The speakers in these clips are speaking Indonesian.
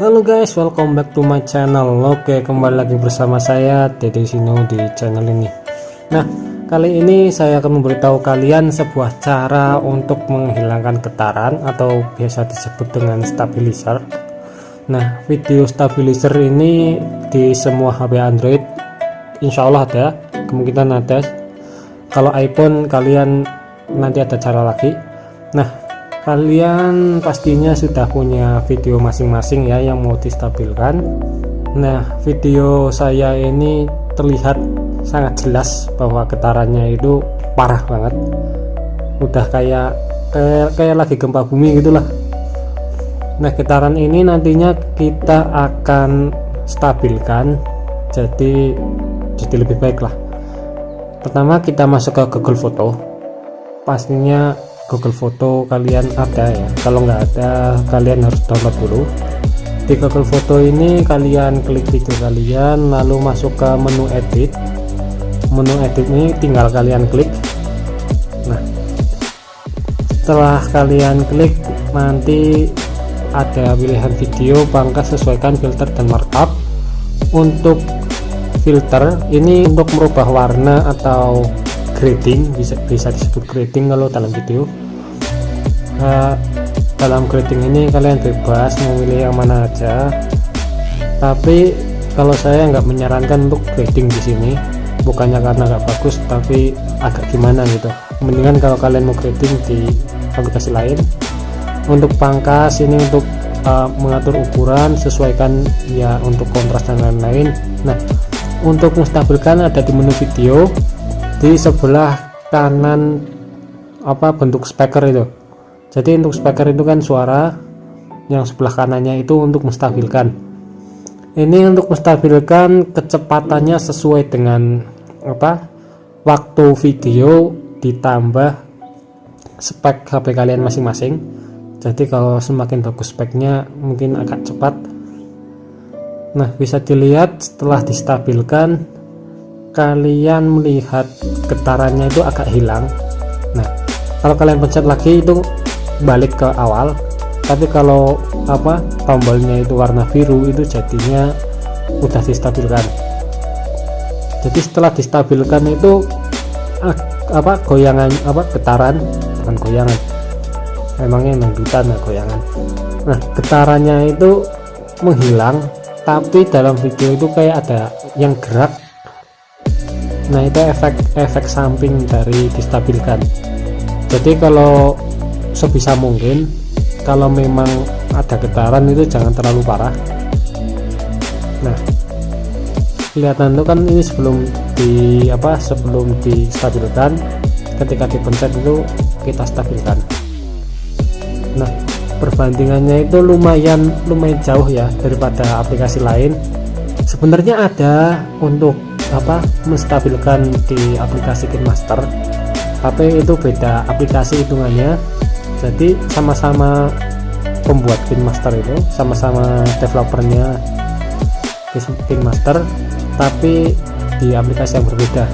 Halo guys, welcome back to my channel. Oke, kembali lagi bersama saya Dede Sino di channel ini. Nah, kali ini saya akan memberitahu kalian sebuah cara untuk menghilangkan getaran atau biasa disebut dengan stabilizer. Nah, video stabilizer ini di semua HP Android insya Allah ada, kemungkinan ada. Kalau iPhone kalian nanti ada cara lagi. Nah, kalian pastinya sudah punya video masing-masing ya yang mau distabilkan. Nah video saya ini terlihat sangat jelas bahwa getarannya itu parah banget. Udah kayak kayak, kayak lagi gempa bumi gitulah. Nah getaran ini nantinya kita akan stabilkan jadi jadi lebih baik lah pertama kita masuk ke Google Foto. Pastinya Google Foto kalian ada ya? Kalau nggak ada kalian harus download dulu. Di Google Foto ini kalian klik video kalian lalu masuk ke menu edit. Menu edit ini tinggal kalian klik. Nah setelah kalian klik nanti ada pilihan video pangkas sesuaikan filter dan markup. Untuk filter ini untuk merubah warna atau grading bisa bisa disebut grading kalau dalam video uh, dalam grading ini kalian bebas memilih yang mana aja. Tapi kalau saya nggak menyarankan untuk grading di sini bukannya karena nggak bagus tapi agak gimana gitu. Mendingan kalau kalian mau grading di aplikasi lain. Untuk pangkas ini untuk uh, mengatur ukuran sesuaikan ya untuk kontras dan lain-lain. Nah untuk menstabilkan ada di menu video di sebelah kanan apa bentuk speaker itu jadi untuk speaker itu kan suara yang sebelah kanannya itu untuk menstabilkan. Ini untuk menstabilkan kecepatannya sesuai dengan apa waktu video ditambah spek HP kalian masing-masing. Jadi kalau semakin bagus speknya mungkin agak cepat. Nah bisa dilihat setelah distabilkan kalian melihat getarannya itu agak hilang. Nah kalau kalian pencet lagi itu balik ke awal tapi kalau apa tombolnya itu warna biru itu jadinya udah distabilkan. Jadi setelah distabilkan itu apa goyangan apa getaran bukan goyangan emangnya mengdutan ya goyangan. Nah getarannya itu menghilang tapi dalam video itu kayak ada yang gerak. Nah itu efek efek samping dari distabilkan. Jadi kalau sebisa mungkin kalau memang ada getaran itu jangan terlalu parah. Nah kelihatan itu kan ini sebelum di apa sebelum distabilkan ketika dipencet itu kita stabilkan. Nah perbandingannya itu lumayan lumayan jauh ya daripada aplikasi lain. Sebenarnya ada untuk apa menstabilkan di aplikasi KineMaster tapi itu beda aplikasi hitungannya jadi sama-sama pembuat Master itu sama-sama developernya Master tapi di aplikasi yang berbeda.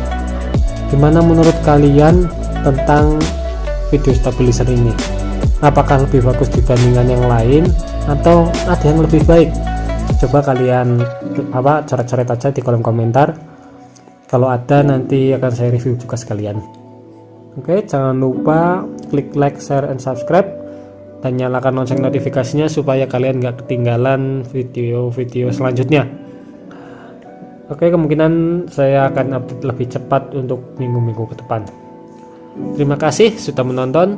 Gimana menurut kalian tentang video stabilizer ini? Apakah lebih bagus dibandingkan yang lain atau ada yang lebih baik? Coba kalian apa coret-coret aja di kolom komentar. Kalau ada nanti akan saya review juga sekalian Oke, jangan lupa klik like, share, and subscribe dan nyalakan lonceng notifikasinya supaya kalian nggak ketinggalan video-video selanjutnya. Oke, kemungkinan saya akan update lebih cepat untuk minggu-minggu ke depan. Terima kasih sudah menonton.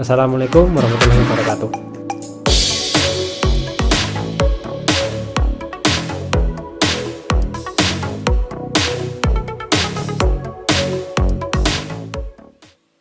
Assalamualaikum warahmatullahi wabarakatuh.